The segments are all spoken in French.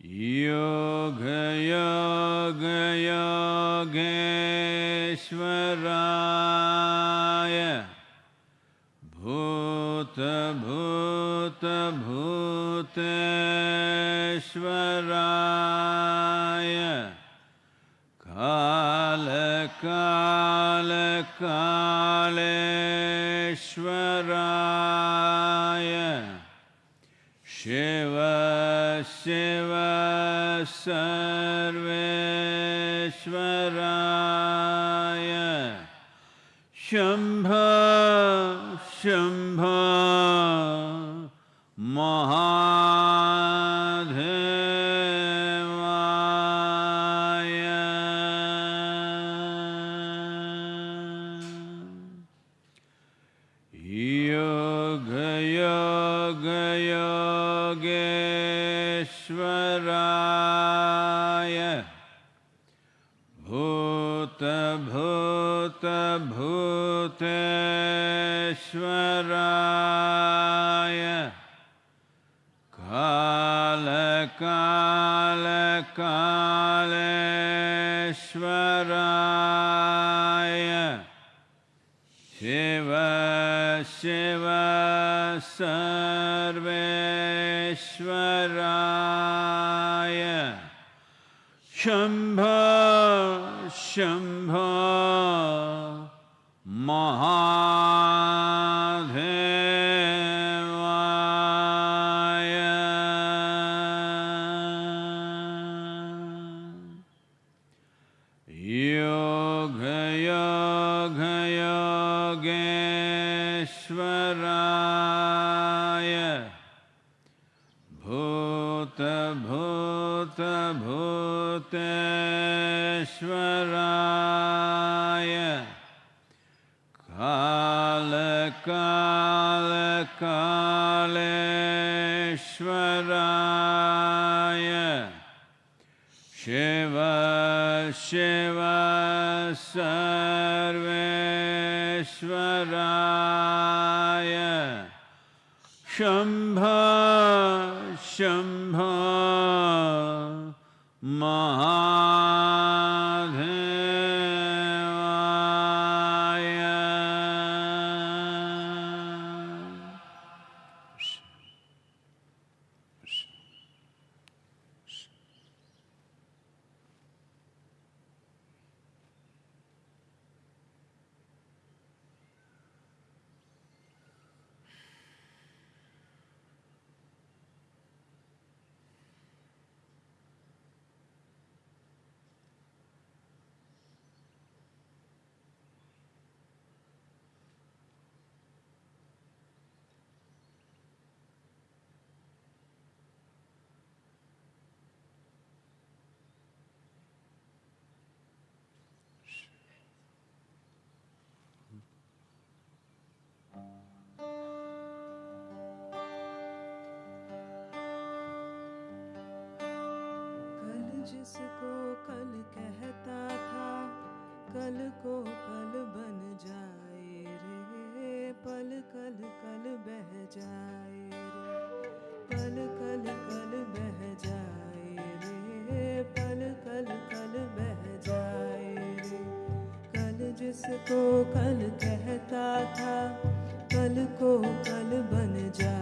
योगयोगयोगेश्वराय भूतभूतभूतेश्वराय। कालकालकालेश्वराय शिव सर्वेश्वरा। अच्युतेश्वराय काल काल कालेश्वराय शिव शिव सर्वेश्वराय शम्भ शम्भ महादेवाय। योगयोगयोगेश्वराय। भूतभूतभूतेश्वराय कालकालकालेश्वराय शिव शिव सर्वेश्वराय। शंभ जिसको कल कहता था, कल को कल बन जाए रे, पल कल कल बह जाए रे, पल कल कल बह जाए रे, पल कल कल बह जाए रे। कल जिसको कल कहता था, कल को कल बन जाए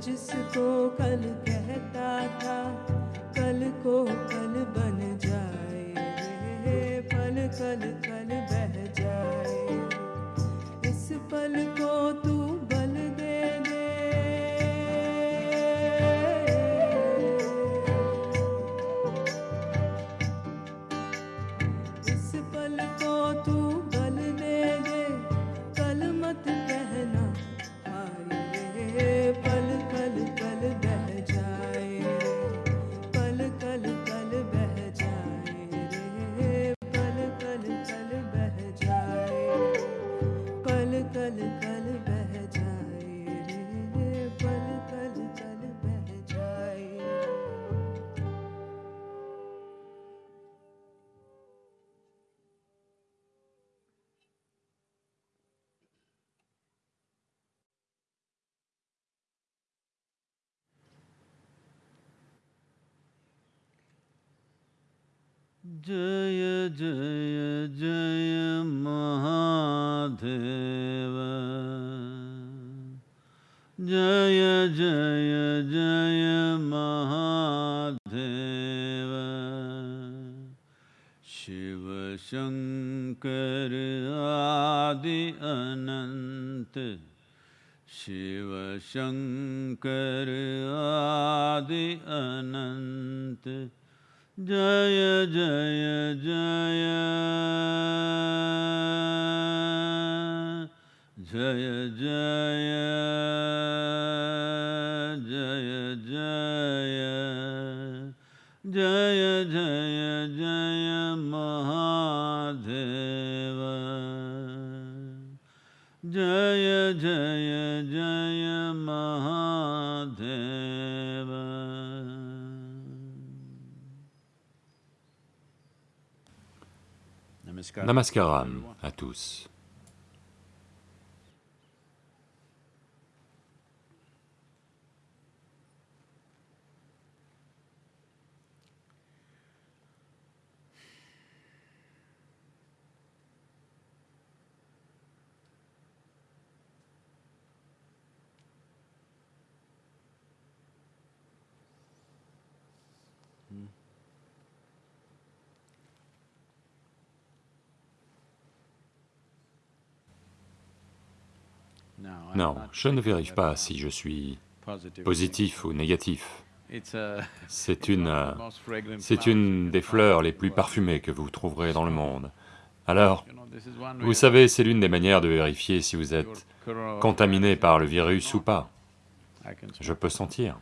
जिसको कल कहता था कल को कल जय जय जय महादेव। जय जय जय महादेव। शिव शंकर आदि अनंत। शिव शंकर आदि अनंत। जय जय जय जय जय जय जय जय जय जय महादेव जय जय Namaskaram à tous. Non, je ne vérifie pas si je suis positif ou négatif. C'est une, euh, une des fleurs les plus parfumées que vous trouverez dans le monde. Alors, vous savez, c'est l'une des manières de vérifier si vous êtes contaminé par le virus ou pas. Je peux sentir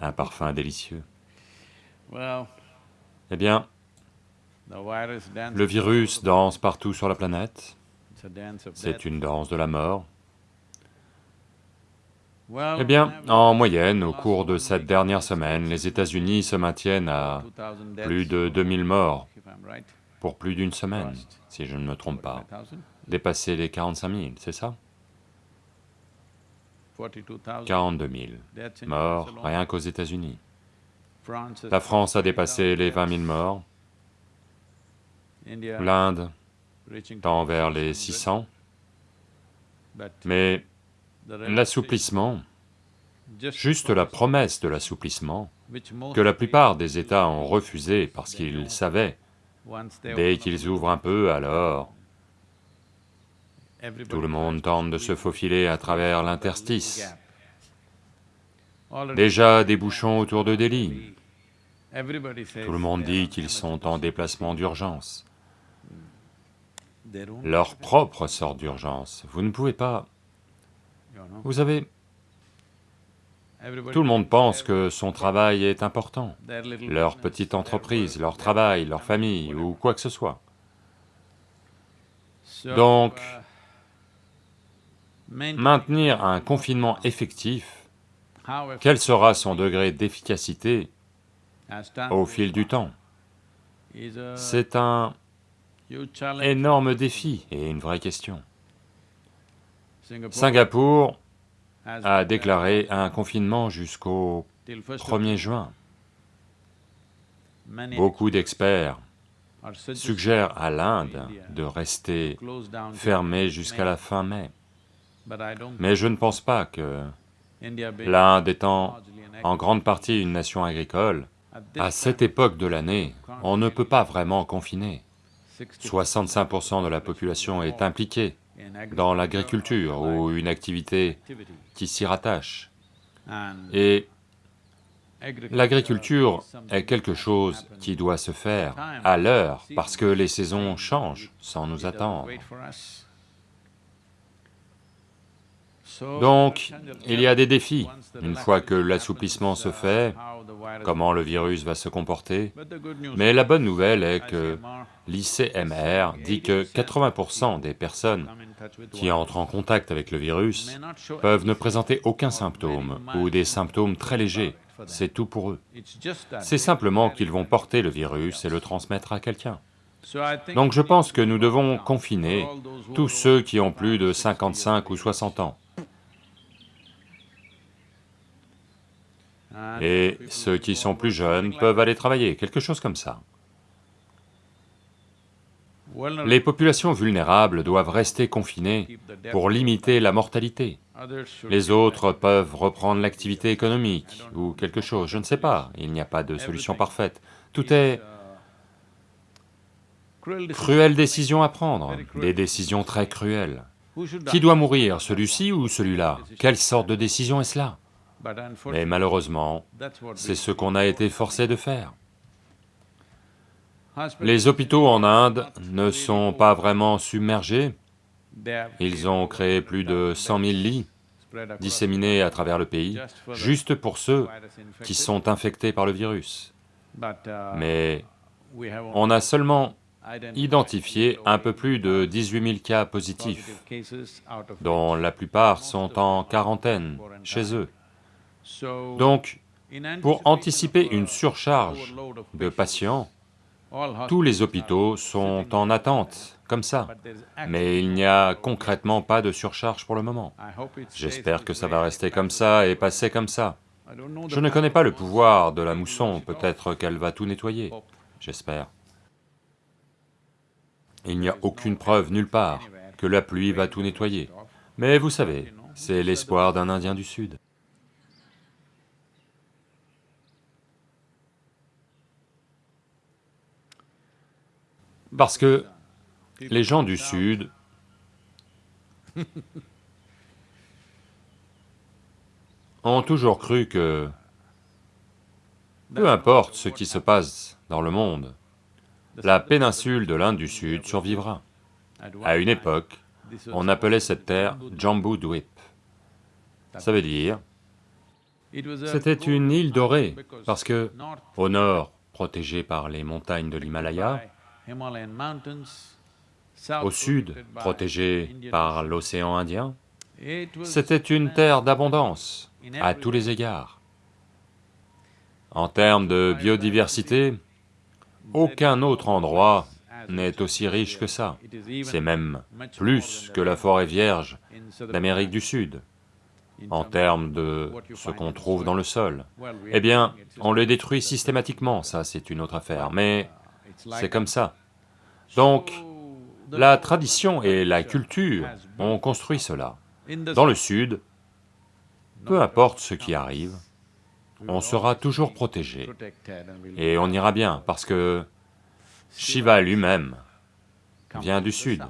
un parfum délicieux. Eh bien, le virus danse partout sur la planète, c'est une danse de la mort. Eh bien, en moyenne, au cours de cette dernière semaine, les États-Unis se maintiennent à plus de 2000 morts pour plus d'une semaine, si je ne me trompe pas. Dépasser les 45 000, c'est ça? 42 000 morts rien qu'aux États-Unis. La France a dépassé les 20 000 morts, l'Inde tend vers les 600, mais l'assouplissement, juste la promesse de l'assouplissement, que la plupart des États ont refusé parce qu'ils savaient, dès qu'ils ouvrent un peu, alors tout le monde tente de se faufiler à travers l'interstice. Déjà des bouchons autour de Delhi. Tout le monde dit qu'ils sont en déplacement d'urgence. Leur propre sorte d'urgence. Vous ne pouvez pas... Vous savez, tout le monde pense que son travail est important, leur petite entreprise, leur travail, leur famille ou quoi que ce soit. Donc, maintenir un confinement effectif, quel sera son degré d'efficacité au fil du temps? C'est un énorme défi et une vraie question. Singapour a déclaré un confinement jusqu'au 1er juin. Beaucoup d'experts suggèrent à l'Inde de rester fermée jusqu'à la fin mai. Mais je ne pense pas que l'Inde étant en grande partie une nation agricole, à cette époque de l'année, on ne peut pas vraiment confiner. 65% de la population est impliquée dans l'agriculture ou une activité qui s'y rattache. Et l'agriculture est quelque chose qui doit se faire à l'heure parce que les saisons changent sans nous attendre. Donc, il y a des défis. Une fois que l'assouplissement se fait, comment le virus va se comporter. Mais la bonne nouvelle est que l'ICMR dit que 80% des personnes qui entrent en contact avec le virus peuvent ne présenter aucun symptôme ou des symptômes très légers, c'est tout pour eux. C'est simplement qu'ils vont porter le virus et le transmettre à quelqu'un. Donc je pense que nous devons confiner tous ceux qui ont plus de 55 ou 60 ans. Et ceux qui sont plus jeunes peuvent aller travailler, quelque chose comme ça. Les populations vulnérables doivent rester confinées pour limiter la mortalité. Les autres peuvent reprendre l'activité économique ou quelque chose, je ne sais pas, il n'y a pas de solution parfaite. Tout est cruelle décision à prendre, des décisions très cruelles. Qui doit mourir, celui-ci ou celui-là? Quelle sorte de décision est cela? Mais malheureusement, c'est ce qu'on a été forcé de faire. Les hôpitaux en Inde ne sont pas vraiment submergés, ils ont créé plus de 100 000 lits disséminés à travers le pays, juste pour ceux qui sont infectés par le virus. Mais on a seulement identifié un peu plus de 18 000 cas positifs, dont la plupart sont en quarantaine chez eux. Donc, pour anticiper une surcharge de patients, tous les hôpitaux sont en attente, comme ça, mais il n'y a concrètement pas de surcharge pour le moment. J'espère que ça va rester comme ça et passer comme ça. Je ne connais pas le pouvoir de la mousson, peut-être qu'elle va tout nettoyer, j'espère. Il n'y a aucune preuve nulle part que la pluie va tout nettoyer. Mais vous savez, c'est l'espoir d'un Indien du Sud. Parce que les gens du Sud ont toujours cru que peu importe ce qui se passe dans le monde, la péninsule de l'Inde du Sud survivra. À une époque, on appelait cette terre Jambu Dweep. Ça veut dire, c'était une île dorée, parce que, au nord, protégée par les montagnes de l'Himalaya, au sud, protégée par l'océan Indien, c'était une terre d'abondance à tous les égards. En termes de biodiversité, aucun autre endroit n'est aussi riche que ça. C'est même plus que la forêt vierge d'Amérique du Sud, en termes de ce qu'on trouve dans le sol. Eh bien, on le détruit systématiquement, ça c'est une autre affaire, mais c'est comme ça. Donc, la tradition et la culture ont construit cela. Dans le Sud, peu importe ce qui arrive, on sera toujours protégé, et on ira bien, parce que Shiva lui-même vient du Sud.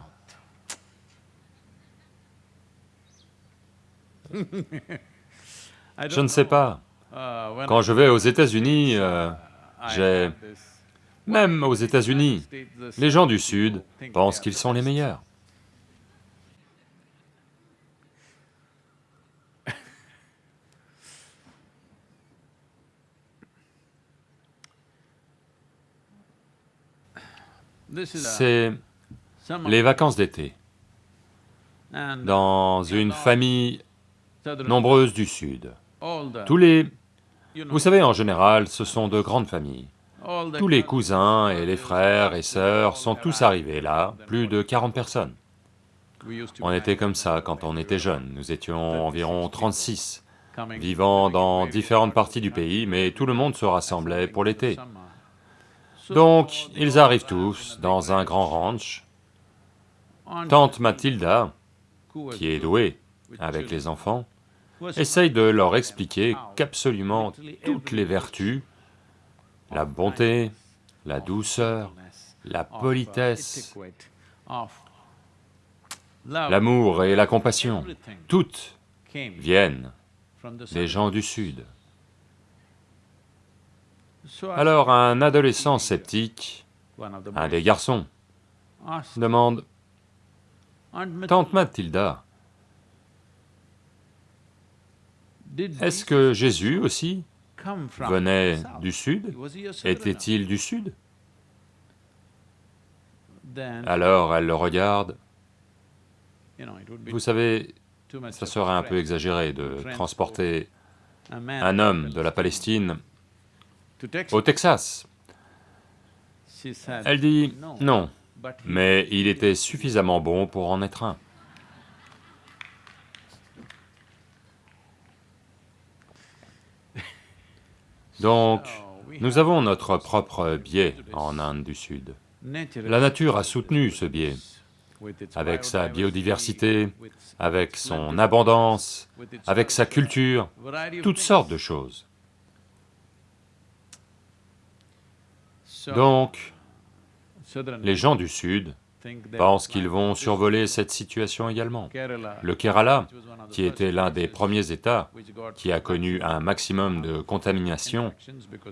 Je ne sais pas, quand je vais aux États-Unis, euh, j'ai... Même aux États-Unis, les gens du Sud pensent qu'ils sont les meilleurs. C'est les vacances d'été dans une famille nombreuse du Sud. Tous les... Vous savez, en général, ce sont de grandes familles. Tous les cousins et les frères et sœurs sont tous arrivés là, plus de 40 personnes. On était comme ça quand on était jeunes, nous étions environ 36, vivant dans différentes parties du pays, mais tout le monde se rassemblait pour l'été. Donc, ils arrivent tous dans un grand ranch. Tante Mathilda, qui est douée avec les enfants, essaye de leur expliquer qu'absolument toutes les vertus, la bonté, la douceur, la politesse, l'amour et la compassion, toutes viennent des gens du Sud. Alors un adolescent sceptique, un des garçons, demande, « Tante Mathilda, est-ce que Jésus aussi venait du Sud Était-il du Sud ?» Alors elle le regarde, vous savez, ça serait un peu exagéré de transporter un homme de la Palestine au Texas. Elle dit, non, mais il était suffisamment bon pour en être un. Donc, nous avons notre propre biais en Inde du Sud. La nature a soutenu ce biais, avec sa biodiversité, avec son abondance, avec sa culture, toutes sortes de choses. Donc, les gens du Sud pensent qu'ils vont survoler cette situation également. Le Kerala, qui était l'un des premiers États qui a connu un maximum de contamination,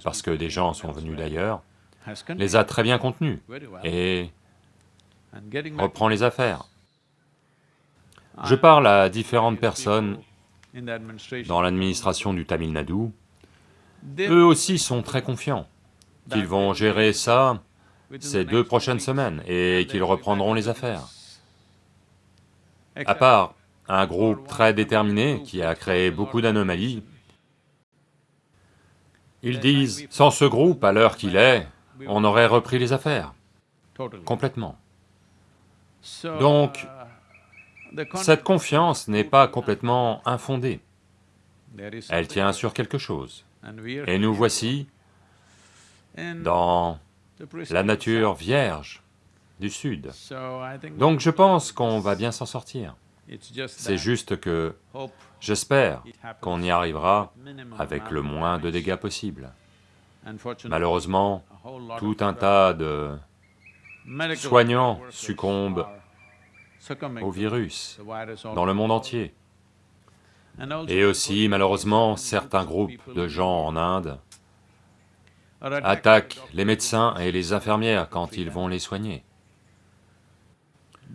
parce que des gens sont venus d'ailleurs, les a très bien contenus et reprend les affaires. Je parle à différentes personnes dans l'administration du Tamil Nadu, eux aussi sont très confiants qu'ils vont gérer ça ces deux prochaines semaines et qu'ils reprendront les affaires. À part un groupe très déterminé qui a créé beaucoup d'anomalies, ils disent, sans ce groupe, à l'heure qu'il est, on aurait repris les affaires, complètement. Donc, cette confiance n'est pas complètement infondée, elle tient sur quelque chose. Et nous voici dans la nature vierge du Sud. Donc je pense qu'on va bien s'en sortir. C'est juste que j'espère qu'on y arrivera avec le moins de dégâts possible. Malheureusement, tout un tas de soignants succombent au virus dans le monde entier. Et aussi, malheureusement, certains groupes de gens en Inde attaquent les médecins et les infirmières quand ils vont les soigner.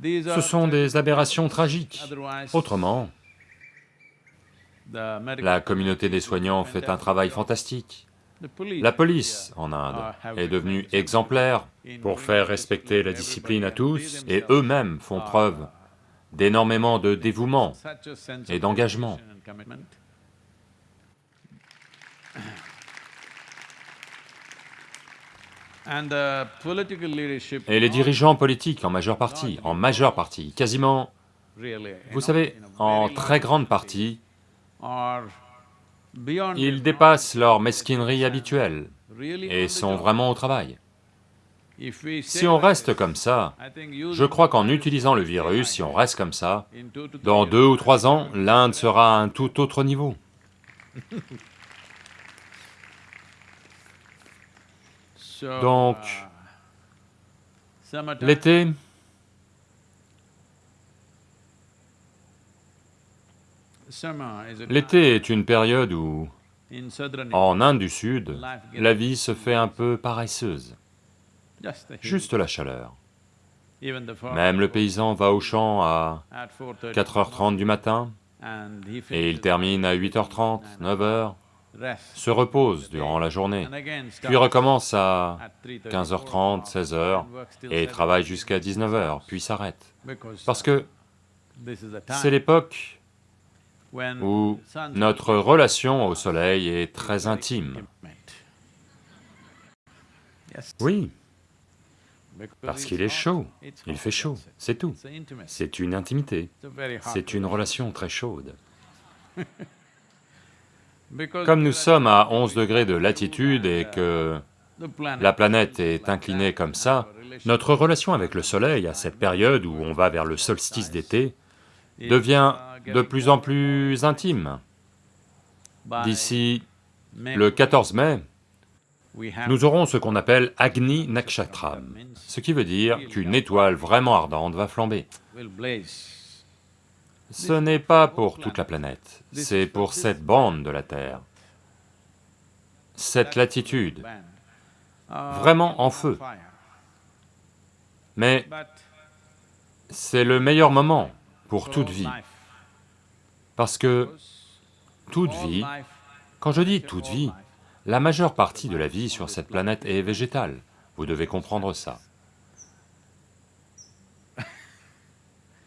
Ce sont des aberrations tragiques. Autrement, la communauté des soignants fait un travail fantastique. La police en Inde est devenue exemplaire pour faire respecter la discipline à tous, et eux-mêmes font preuve d'énormément de dévouement et d'engagement. Et les dirigeants politiques en majeure partie, en majeure partie, quasiment, vous savez, en très grande partie, ils dépassent leur mesquinerie habituelle et sont vraiment au travail. Si on reste comme ça, je crois qu'en utilisant le virus, si on reste comme ça, dans deux ou trois ans, l'Inde sera à un tout autre niveau. Donc, l'été, l'été est une période où, en Inde du Sud, la vie se fait un peu paresseuse, juste la chaleur. Même le paysan va au champ à 4h30 du matin, et il termine à 8h30, 9h, se repose durant la journée, puis recommence à 15h30, 16h, et travaille jusqu'à 19h, puis s'arrête. Parce que c'est l'époque où notre relation au soleil est très intime. Oui, parce qu'il est chaud, il fait chaud, c'est tout. C'est une intimité, c'est une relation très chaude. Comme nous sommes à 11 degrés de latitude et que la planète est inclinée comme ça, notre relation avec le soleil à cette période où on va vers le solstice d'été devient de plus en plus intime. D'ici le 14 mai, nous aurons ce qu'on appelle Agni Nakshatram, ce qui veut dire qu'une étoile vraiment ardente va flamber. Ce n'est pas pour toute la planète, c'est pour cette bande de la Terre, cette latitude, vraiment en feu. Mais c'est le meilleur moment pour toute vie, parce que toute vie, quand je dis toute vie, la majeure partie de la vie sur cette planète est végétale, vous devez comprendre ça.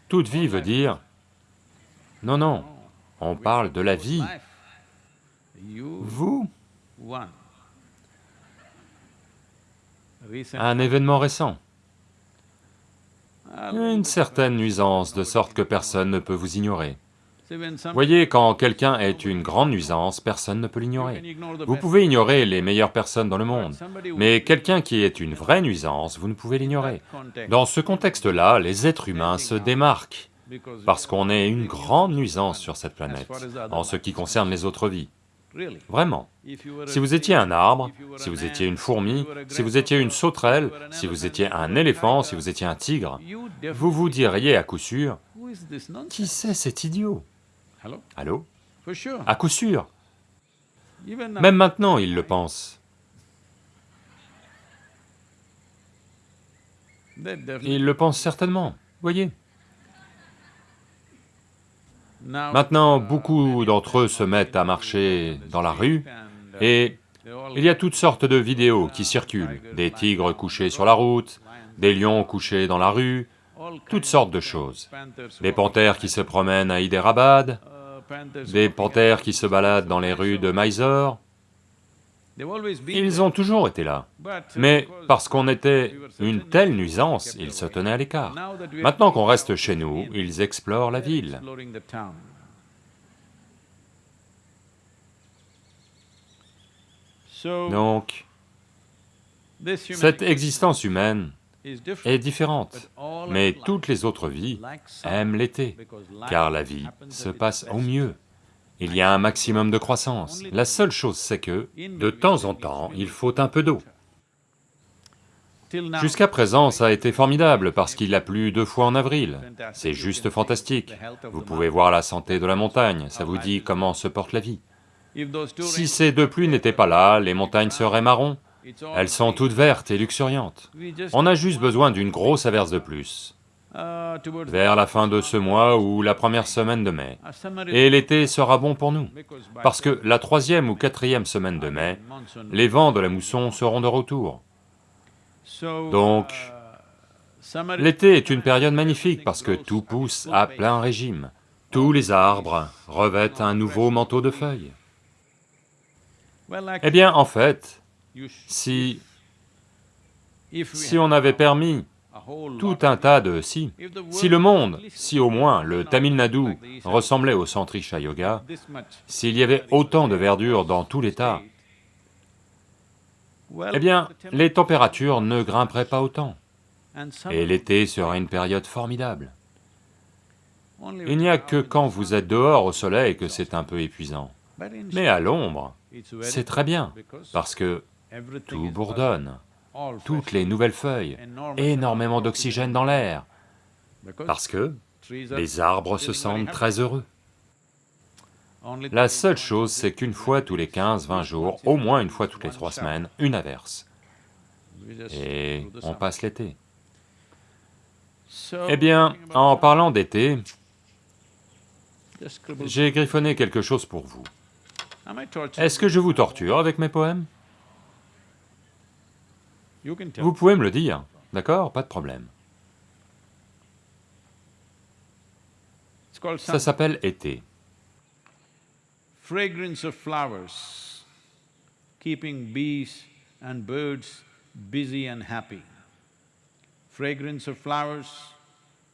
Toute vie veut dire non, non, on parle de la vie. Vous Un événement récent. Une certaine nuisance, de sorte que personne ne peut vous ignorer. Voyez, quand quelqu'un est une grande nuisance, personne ne peut l'ignorer. Vous pouvez ignorer les meilleures personnes dans le monde, mais quelqu'un qui est une vraie nuisance, vous ne pouvez l'ignorer. Dans ce contexte-là, les êtres humains se démarquent, parce qu'on est une grande nuisance sur cette planète, en ce qui concerne les autres vies. Vraiment. Si vous étiez un arbre, si vous étiez une fourmi, si vous étiez une sauterelle, si vous étiez un éléphant, si vous étiez un tigre, vous vous diriez à coup sûr, qui c'est cet idiot? Allô? À coup sûr Même maintenant, il le pense. Il le pense certainement, voyez. Maintenant, beaucoup d'entre eux se mettent à marcher dans la rue, et il y a toutes sortes de vidéos qui circulent, des tigres couchés sur la route, des lions couchés dans la rue, toutes sortes de choses. Des panthères qui se promènent à Hyderabad, des panthères qui se baladent dans les rues de Mysore, ils ont toujours été là, mais parce qu'on était une telle nuisance, ils se tenaient à l'écart. Maintenant qu'on reste chez nous, ils explorent la ville. Donc, cette existence humaine est différente, mais toutes les autres vies aiment l'été, car la vie se passe au mieux. Il y a un maximum de croissance. La seule chose c'est que, de temps en temps, il faut un peu d'eau. Jusqu'à présent, ça a été formidable parce qu'il a plu deux fois en avril. C'est juste fantastique. Vous pouvez voir la santé de la montagne, ça vous dit comment se porte la vie. Si ces deux pluies n'étaient pas là, les montagnes seraient marron. Elles sont toutes vertes et luxuriantes. On a juste besoin d'une grosse averse de plus vers la fin de ce mois ou la première semaine de mai. Et l'été sera bon pour nous, parce que la troisième ou quatrième semaine de mai, les vents de la mousson seront de retour. Donc, l'été est une période magnifique parce que tout pousse à plein régime. Tous les arbres revêtent un nouveau manteau de feuilles. Eh bien, en fait, si... si on avait permis tout un tas de si. Si le monde, si au moins le Tamil Nadu ressemblait au centre Isha Yoga, s'il y avait autant de verdure dans tout l'État, eh bien, les températures ne grimperaient pas autant, et l'été serait une période formidable. Il n'y a que quand vous êtes dehors au soleil que c'est un peu épuisant. Mais à l'ombre, c'est très bien, parce que tout bourdonne toutes les nouvelles feuilles, énormément d'oxygène dans l'air, parce que les arbres se sentent très heureux. La seule chose, c'est qu'une fois tous les 15-20 jours, au moins une fois toutes les trois semaines, une averse. Et on passe l'été. Eh bien, en parlant d'été, j'ai griffonné quelque chose pour vous. Est-ce que je vous torture avec mes poèmes? Vous pouvez me le dire, d'accord? Pas de problème. Ça s'appelle été. Fragrance of flowers, keeping bees and birds busy and happy. Fragrance of flowers,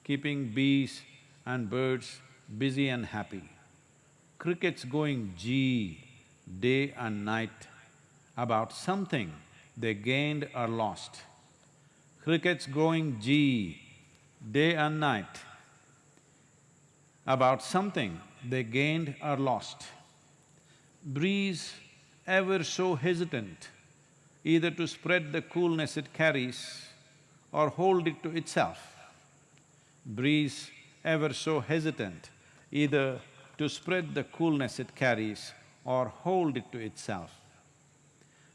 keeping bees and birds busy and happy. Crickets going gee day and night about something they gained or lost. Crickets going G day and night about something they gained or lost. Breeze ever so hesitant either to spread the coolness it carries or hold it to itself. Breeze ever so hesitant either to spread the coolness it carries or hold it to itself.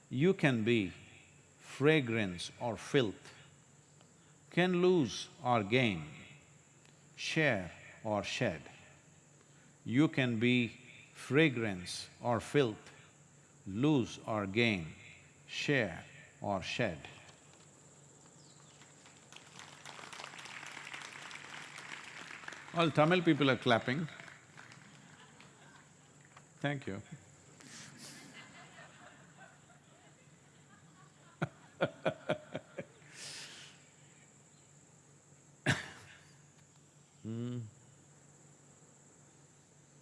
You can be fragrance or filth, can lose or gain, share or shed. You can be fragrance or filth, lose or gain, share or shed. All Tamil people are clapping. Thank you.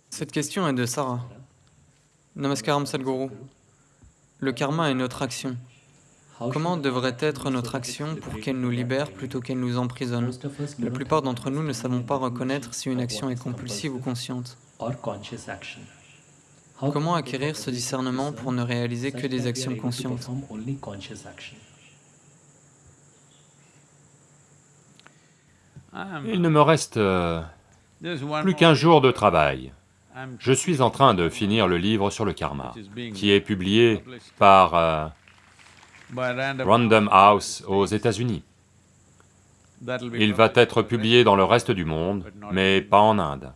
Cette question est de Sarah. Namaskaram Sadhguru. Le karma est notre action. Comment devrait être notre action pour qu'elle nous libère plutôt qu'elle nous emprisonne? La plupart d'entre nous ne savons pas reconnaître si une action est compulsive ou consciente. Comment acquérir ce discernement pour ne réaliser que des actions conscientes Il ne me reste euh, plus qu'un jour de travail. Je suis en train de finir le livre sur le karma, qui est publié par euh, Random House aux États-Unis. Il va être publié dans le reste du monde, mais pas en Inde.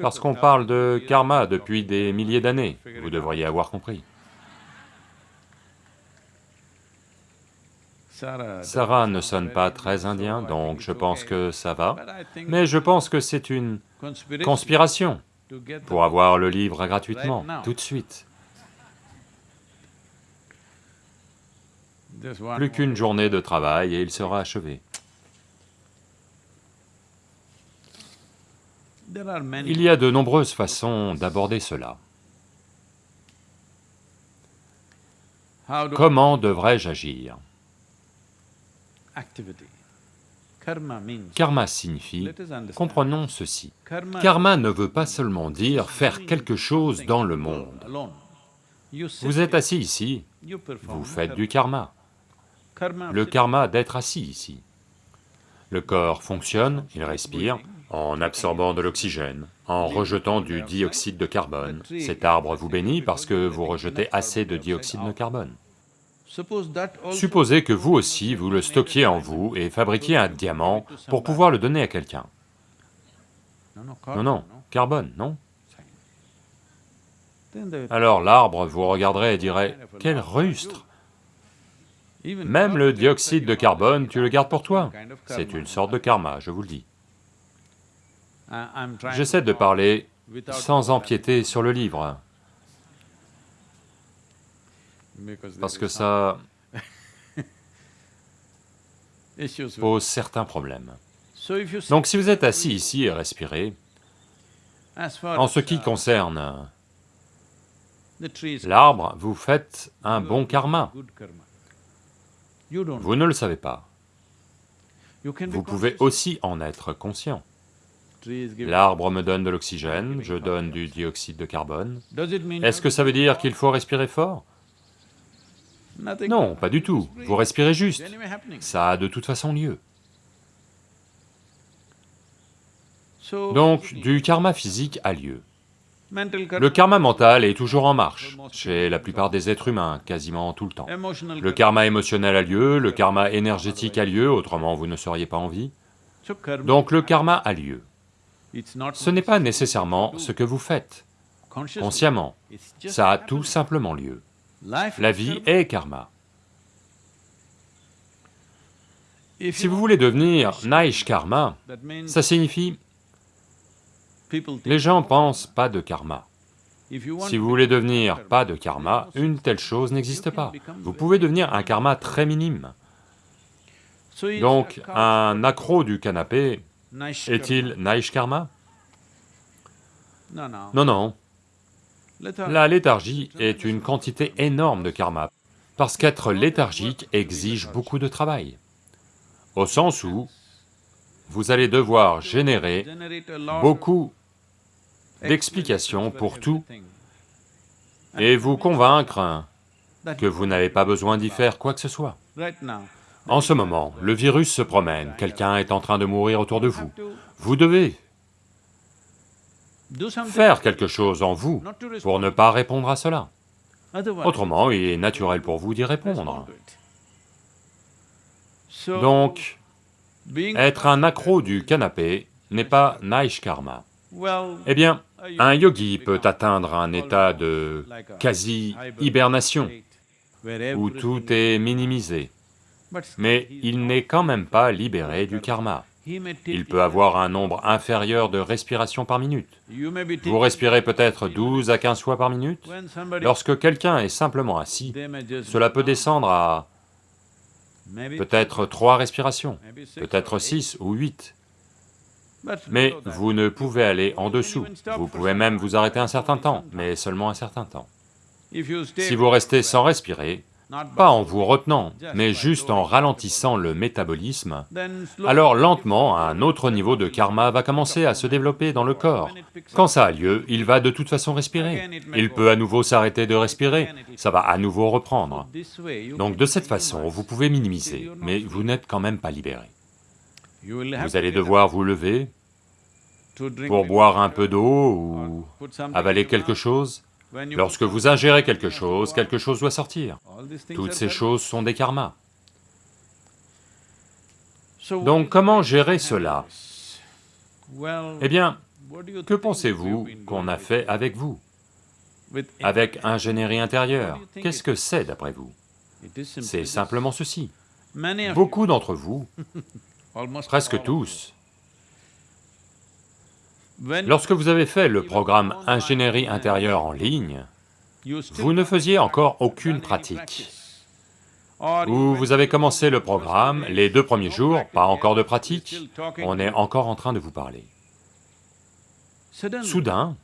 Parce qu'on parle de karma depuis des milliers d'années, vous devriez avoir compris. Sarah ne sonne pas très indien, donc je pense que ça va, mais je pense que c'est une conspiration pour avoir le livre gratuitement, tout de suite. Plus qu'une journée de travail et il sera achevé. Il y a de nombreuses façons d'aborder cela. Comment devrais-je agir? Karma signifie, comprenons ceci, karma ne veut pas seulement dire faire quelque chose dans le monde. Vous êtes assis ici, vous faites du karma. Le karma d'être assis ici. Le corps fonctionne, il respire, en absorbant de l'oxygène, en rejetant du dioxyde de carbone. Cet arbre vous bénit parce que vous rejetez assez de dioxyde de carbone. Supposez que vous aussi, vous le stockiez en vous et fabriquiez un diamant pour pouvoir le donner à quelqu'un. Non, non, carbone, non Alors l'arbre vous regarderait et dirait, « Quel rustre Même le dioxyde de carbone, tu le gardes pour toi. C'est une sorte de karma, je vous le dis. J'essaie de parler sans empiéter sur le livre. parce que ça pose certains problèmes. Donc si vous êtes assis ici et respirez, en ce qui concerne l'arbre, vous faites un bon karma. Vous ne le savez pas. Vous pouvez aussi en être conscient. L'arbre me donne de l'oxygène, je donne du dioxyde de carbone. Est-ce que ça veut dire qu'il faut respirer fort? Non, pas du tout, vous respirez juste, ça a de toute façon lieu. Donc, du karma physique a lieu. Le karma mental est toujours en marche, chez la plupart des êtres humains, quasiment tout le temps. Le karma émotionnel a lieu, le karma énergétique a lieu, autrement vous ne seriez pas en vie. Donc le karma a lieu. Ce n'est pas nécessairement ce que vous faites, consciemment, ça a tout simplement lieu. La vie est karma. Si vous voulez devenir Naish Karma, ça signifie, les gens pensent pas de karma. Si vous voulez devenir pas de karma, une telle chose n'existe pas. Vous pouvez devenir un karma très minime. Donc, un accro du canapé, est-il Naish Karma? Non, non, la léthargie est une quantité énorme de karma, parce qu'être léthargique exige beaucoup de travail, au sens où vous allez devoir générer beaucoup d'explications pour tout et vous convaincre que vous n'avez pas besoin d'y faire quoi que ce soit. En ce moment, le virus se promène, quelqu'un est en train de mourir autour de vous. Vous devez faire quelque chose en vous pour ne pas répondre à cela. Autrement, il est naturel pour vous d'y répondre. Donc, être un accro du canapé n'est pas Naish Karma. Eh bien, un yogi peut atteindre un état de quasi-hibernation, où tout est minimisé, mais il n'est quand même pas libéré du karma il peut avoir un nombre inférieur de respirations par minute. Vous respirez peut-être 12 à 15 fois par minute. Lorsque quelqu'un est simplement assis, cela peut descendre à peut-être 3 respirations, peut-être 6 ou 8. Mais vous ne pouvez aller en dessous, vous pouvez même vous arrêter un certain temps, mais seulement un certain temps. Si vous restez sans respirer, pas en vous retenant, mais juste en ralentissant le métabolisme, alors lentement, un autre niveau de karma va commencer à se développer dans le corps. Quand ça a lieu, il va de toute façon respirer. Il peut à nouveau s'arrêter de respirer, ça va à nouveau reprendre. Donc de cette façon, vous pouvez minimiser, mais vous n'êtes quand même pas libéré. Vous allez devoir vous lever pour boire un peu d'eau ou avaler quelque chose. Lorsque vous ingérez quelque chose, quelque chose doit sortir. Toutes ces choses sont des karmas. Donc comment gérer cela Eh bien, que pensez-vous qu'on a fait avec vous? Avec ingénierie intérieure, qu'est-ce que c'est d'après vous? C'est simplement ceci. Beaucoup d'entre vous, presque tous, Lorsque vous avez fait le programme ingénierie intérieure en ligne, vous ne faisiez encore aucune pratique. Ou vous avez commencé le programme, les deux premiers jours, pas encore de pratique, on est encore en train de vous parler. Soudain,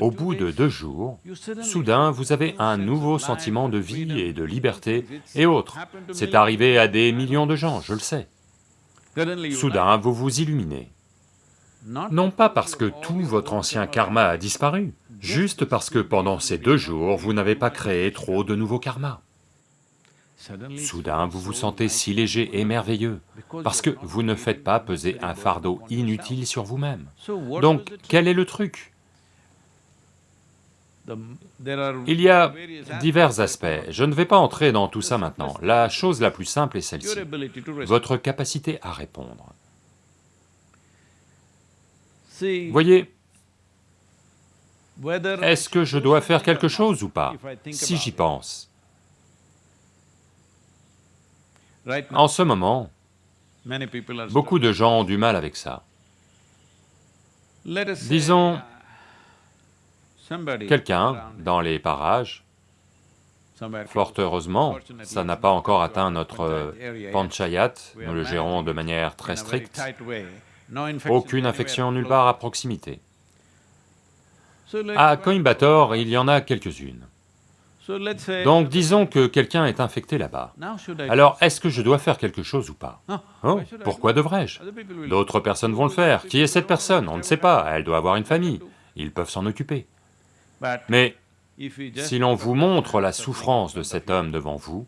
au bout de deux jours, soudain vous avez un nouveau sentiment de vie et de liberté et autres. C'est arrivé à des millions de gens, je le sais. Soudain, vous vous illuminez. Non pas parce que tout votre ancien karma a disparu, juste parce que pendant ces deux jours, vous n'avez pas créé trop de nouveaux karmas. Soudain, vous vous sentez si léger et merveilleux, parce que vous ne faites pas peser un fardeau inutile sur vous-même. Donc, quel est le truc? Il y a divers aspects, je ne vais pas entrer dans tout ça maintenant. La chose la plus simple est celle-ci, votre capacité à répondre. Voyez, est-ce que je dois faire quelque chose ou pas Si j'y pense. En ce moment, beaucoup de gens ont du mal avec ça. Disons, quelqu'un dans les parages, fort heureusement, ça n'a pas encore atteint notre panchayat, nous le gérons de manière très stricte, aucune infection nulle part à proximité. À Coimbatore, il y en a quelques-unes. Donc disons que quelqu'un est infecté là-bas. Alors est-ce que je dois faire quelque chose ou pas? Oh, pourquoi devrais-je? D'autres personnes vont le faire. Qui est cette personne? On ne sait pas, elle doit avoir une famille, ils peuvent s'en occuper. Mais si l'on vous montre la souffrance de cet homme devant vous,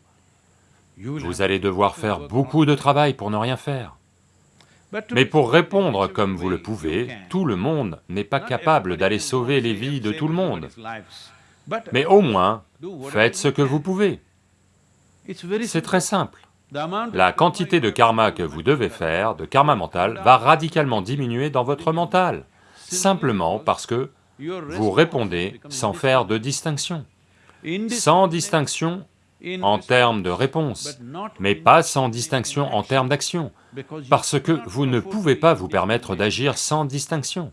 vous allez devoir faire beaucoup de travail pour ne rien faire. Mais pour répondre comme vous le pouvez, tout le monde n'est pas capable d'aller sauver les vies de tout le monde. Mais au moins, faites ce que vous pouvez. C'est très simple. La quantité de karma que vous devez faire, de karma mental, va radicalement diminuer dans votre mental, simplement parce que vous répondez sans faire de distinction. Sans distinction en termes de réponse, mais pas sans distinction en termes d'action, parce que vous ne pouvez pas vous permettre d'agir sans distinction.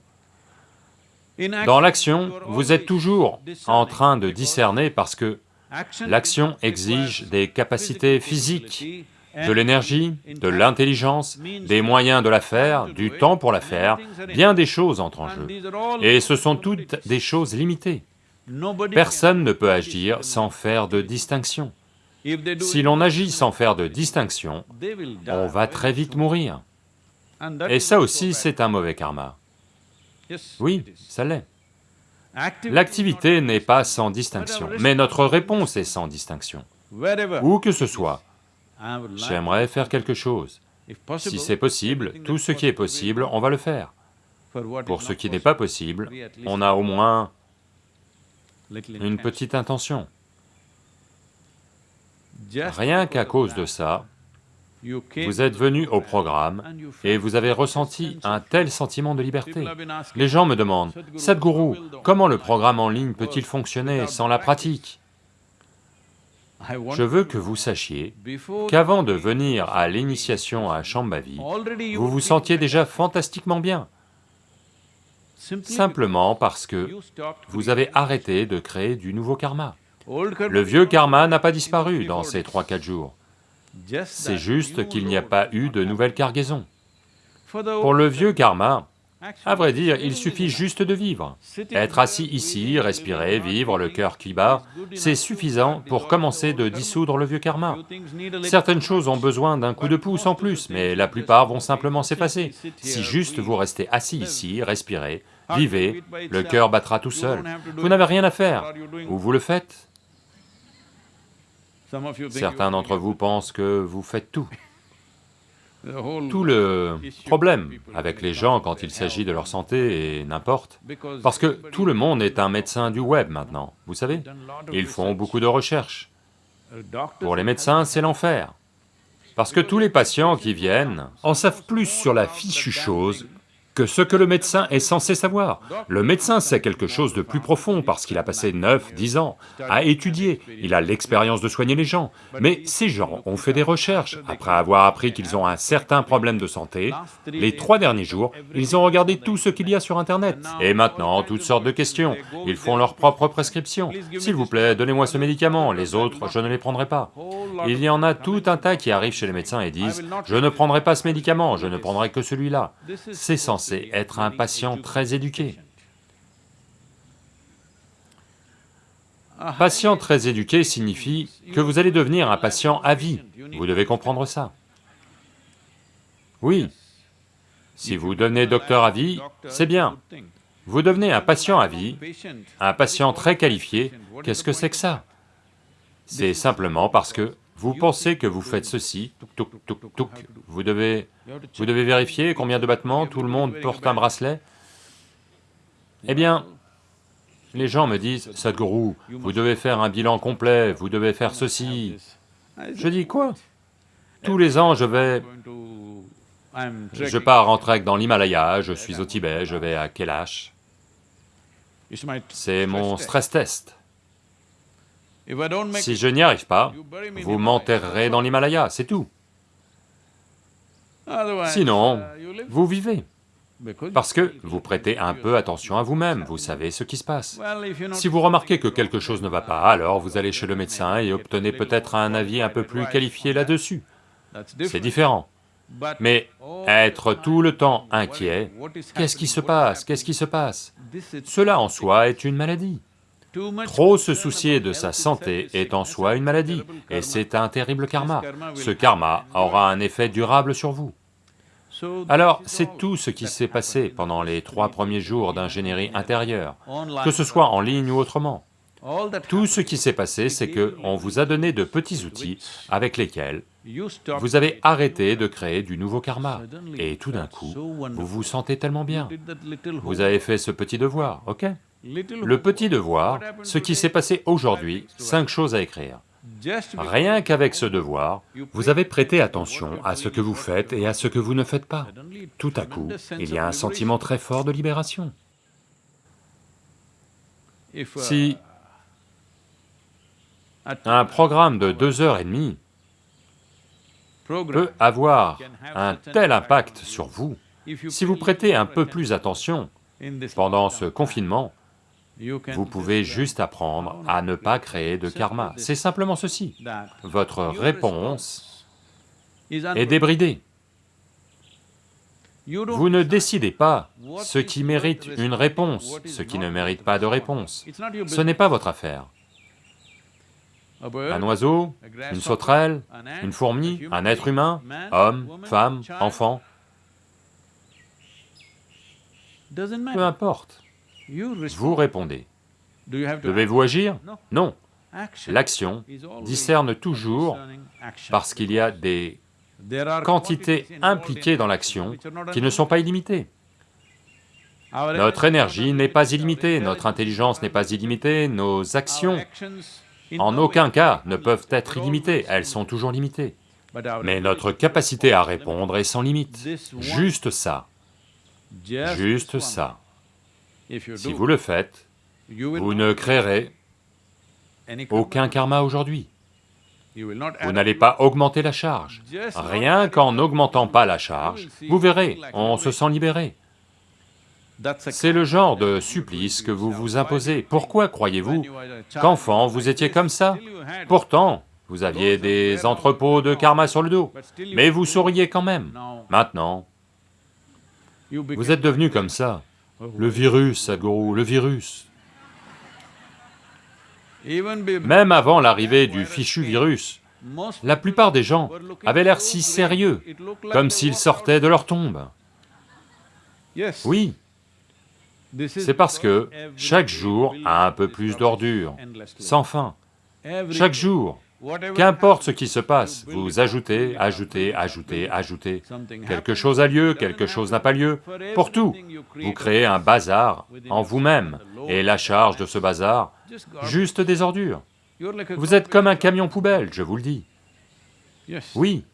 Dans l'action, vous êtes toujours en train de discerner parce que l'action exige des capacités physiques, de l'énergie, de l'intelligence, des moyens de la faire, du temps pour la faire, bien des choses entrent en jeu. Et ce sont toutes des choses limitées. Personne ne peut agir sans faire de distinction. Si l'on agit sans faire de distinction, on va très vite mourir. Et ça aussi, c'est un mauvais karma. Oui, ça l'est. L'activité n'est pas sans distinction, mais notre réponse est sans distinction. Où que ce soit, j'aimerais faire quelque chose. Si c'est possible, tout ce qui est possible, on va le faire. Pour ce qui n'est pas possible, on a au moins une petite intention. Rien qu'à cause de ça, vous êtes venu au programme et vous avez ressenti un tel sentiment de liberté. Les gens me demandent, « Sadhguru, comment le programme en ligne peut-il fonctionner sans la pratique ?» Je veux que vous sachiez qu'avant de venir à l'initiation à Shambhavi, vous vous sentiez déjà fantastiquement bien, simplement parce que vous avez arrêté de créer du nouveau karma. Le vieux karma n'a pas disparu dans ces trois, quatre jours. C'est juste qu'il n'y a pas eu de nouvelle cargaison. Pour le vieux karma, À vrai dire, il suffit juste de vivre. Être assis ici, respirer, vivre, le cœur qui bat, c'est suffisant pour commencer de dissoudre le vieux karma. Certaines choses ont besoin d'un coup de pouce en plus, mais la plupart vont simplement s'effacer. Si juste vous restez assis ici, respirez, vivez, le cœur battra tout seul. Vous n'avez rien à faire, ou vous le faites. Certains d'entre vous pensent que vous faites tout. Tout le problème avec les gens quand il s'agit de leur santé et n'importe, parce que tout le monde est un médecin du web maintenant, vous savez Ils font beaucoup de recherches. Pour les médecins, c'est l'enfer. Parce que tous les patients qui viennent en savent plus sur la fichue chose que ce que le médecin est censé savoir. Le médecin sait quelque chose de plus profond parce qu'il a passé 9, 10 ans à étudier, il a l'expérience de soigner les gens. Mais ces gens ont fait des recherches, après avoir appris qu'ils ont un certain problème de santé, les trois derniers jours, ils ont regardé tout ce qu'il y a sur internet. Et maintenant, toutes sortes de questions, ils font leurs propres prescriptions. S'il vous plaît, donnez-moi ce médicament, les autres, je ne les prendrai pas. Il y en a tout un tas qui arrivent chez les médecins et disent, je ne prendrai pas ce médicament, je ne prendrai que celui-là. C'est censé être un patient très éduqué. Patient très éduqué signifie que vous allez devenir un patient à vie, vous devez comprendre ça. Oui, si vous devenez docteur à vie, c'est bien. Vous devenez un patient à vie, un patient très qualifié, qu'est-ce que c'est que ça? C'est simplement parce que vous pensez que vous faites ceci, touc, touc, touc, touc, vous devez, vous devez vérifier combien de battements, tout le monde porte un bracelet. Eh bien, les gens me disent, Sadhguru, vous devez faire un bilan complet, vous devez faire ceci. Je dis quoi? Tous les ans, je vais... Je pars en trek dans l'Himalaya, je suis au Tibet, je vais à Kailash. C'est mon stress test. Si je n'y arrive pas, vous m'enterrerez dans l'Himalaya, c'est tout. Sinon, vous vivez, parce que vous prêtez un peu attention à vous-même, vous savez ce qui se passe. Si vous remarquez que quelque chose ne va pas, alors vous allez chez le médecin et obtenez peut-être un avis un peu plus qualifié là-dessus. C'est différent. Mais être tout le temps inquiet, qu'est-ce qui se passe, qu'est-ce qui se passe? Cela en soi est une maladie. Trop se soucier de sa santé est en soi une maladie, et c'est un terrible karma. Ce karma aura un effet durable sur vous. Alors, c'est tout ce qui s'est passé pendant les trois premiers jours d'ingénierie intérieure, que ce soit en ligne ou autrement. Tout ce qui s'est passé, c'est que on vous a donné de petits outils avec lesquels vous avez arrêté de créer du nouveau karma, et tout d'un coup, vous vous sentez tellement bien. Vous avez fait ce petit devoir, ok? Le petit devoir, ce qui s'est passé aujourd'hui, cinq choses à écrire. Rien qu'avec ce devoir, vous avez prêté attention à ce que vous faites et à ce que vous ne faites pas. Tout à coup, il y a un sentiment très fort de libération. Si un programme de deux heures et demie peut avoir un tel impact sur vous, si vous prêtez un peu plus attention pendant ce confinement, vous pouvez juste apprendre à ne pas créer de karma. C'est simplement ceci. Votre réponse est débridée. Vous ne décidez pas ce qui mérite une réponse, ce qui ne mérite pas de réponse. Ce n'est pas votre affaire. Un oiseau, une sauterelle, une fourmi, un être humain, homme, femme, enfant, peu importe. Vous répondez. Devez-vous agir? Non. L'action discerne toujours parce qu'il y a des quantités impliquées dans l'action qui ne sont pas illimitées. Notre énergie n'est pas illimitée, notre intelligence n'est pas illimitée, nos actions en aucun cas ne peuvent être illimitées, elles sont toujours limitées. Mais notre capacité à répondre est sans limite, juste ça, juste ça. Si vous le faites, vous ne créerez aucun karma aujourd'hui. Vous n'allez pas augmenter la charge. Rien qu'en n'augmentant pas la charge, vous verrez, on se sent libéré. C'est le genre de supplice que vous vous imposez. Pourquoi croyez-vous qu'enfant vous étiez comme ça Pourtant, vous aviez des entrepôts de karma sur le dos, mais vous souriez quand même. Maintenant, Vous êtes devenu comme ça. Le virus, Sadhguru, le virus. Même avant l'arrivée du fichu virus, la plupart des gens avaient l'air si sérieux, comme s'ils sortaient de leur tombe. Oui, c'est parce que chaque jour a un peu plus d'ordures, sans fin. Chaque jour, qu'importe ce qui se passe, vous ajoutez, ajoutez, ajoutez, ajoutez. Quelque chose a lieu, quelque chose n'a pas lieu. Pour tout, vous créez un bazar en vous-même, et la charge de ce bazar, juste des ordures. Vous êtes comme un camion poubelle, je vous le dis. Oui,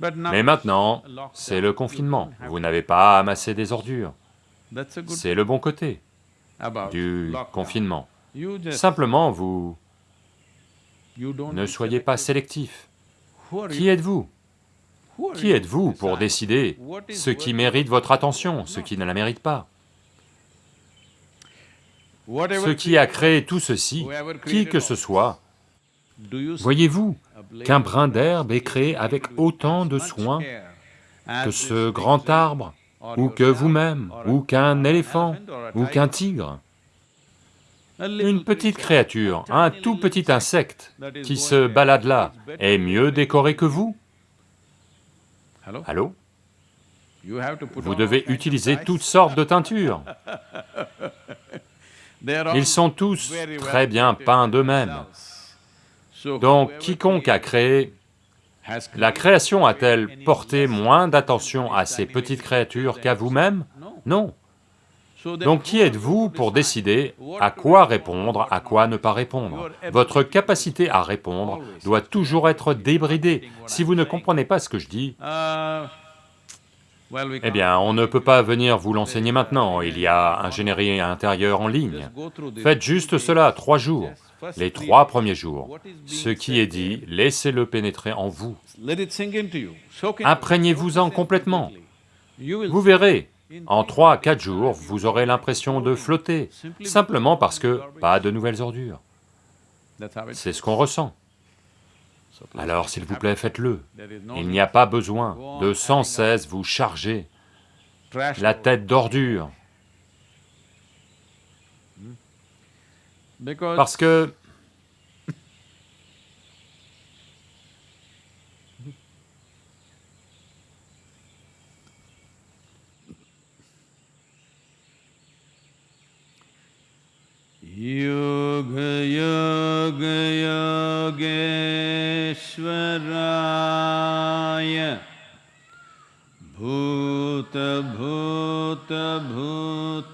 mais maintenant, c'est le confinement, vous n'avez pas amassé des ordures. C'est le bon côté du confinement. Simplement, vous ne soyez pas sélectif. Qui êtes-vous? Qui êtes-vous pour décider ce qui mérite votre attention, ce qui ne la mérite pas? Ce qui a créé tout ceci, qui que ce soit, voyez-vous qu'un brin d'herbe est créé avec autant de soin que ce grand arbre, ou que vous-même, ou qu'un éléphant, ou qu'un tigre une petite créature, un tout petit insecte qui se balade là est mieux décoré que vous. Allô? Vous devez utiliser toutes sortes de teintures. Ils sont tous très bien peints d'eux-mêmes. Donc quiconque a créé, la création a-t-elle porté moins d'attention à ces petites créatures qu'à vous-même? Non. Donc qui êtes-vous pour décider à quoi répondre, à quoi ne pas répondre? Votre capacité à répondre doit toujours être débridée. Si vous ne comprenez pas ce que je dis, eh bien, on ne peut pas venir vous l'enseigner maintenant, il y a ingénierie intérieure en ligne. Faites juste cela, trois jours, les trois premiers jours. Ce qui est dit, laissez-le pénétrer en vous. Imprégnez-vous-en complètement. Vous verrez, en trois à quatre jours, vous aurez l'impression de flotter, simplement parce que pas de nouvelles ordures. C'est ce qu'on ressent. Alors s'il vous plaît, faites-le. Il n'y a pas besoin de sans cesse vous charger la tête d'ordures. Parce que yoga योग योगेश्वराय भूत भूत भूतेश्वराय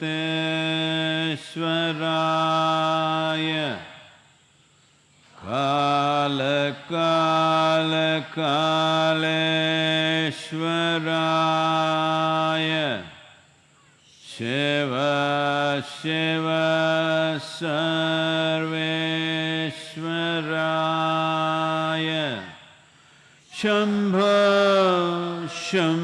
काल शिव शिव सर्वेश्वराय शम्भ शम्भ